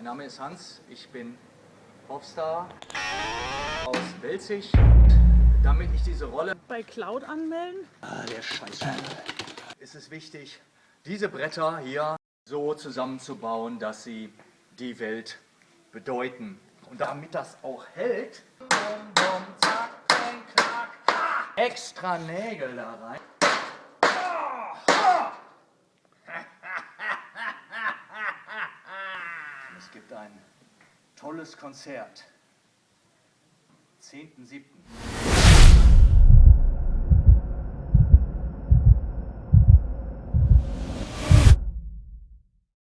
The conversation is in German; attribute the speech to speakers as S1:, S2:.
S1: Mein Name ist Hans, ich bin Popstar aus Belzig. Damit ich diese Rolle
S2: Bei Cloud anmelden?
S1: Ah, der Scheiß. ist es wichtig, diese Bretter hier so zusammenzubauen, dass sie die Welt bedeuten. Und damit das auch hält, bum, bum, zack, bum, klack, extra Nägel da rein. Und es gibt ein tolles Konzert. 10.7.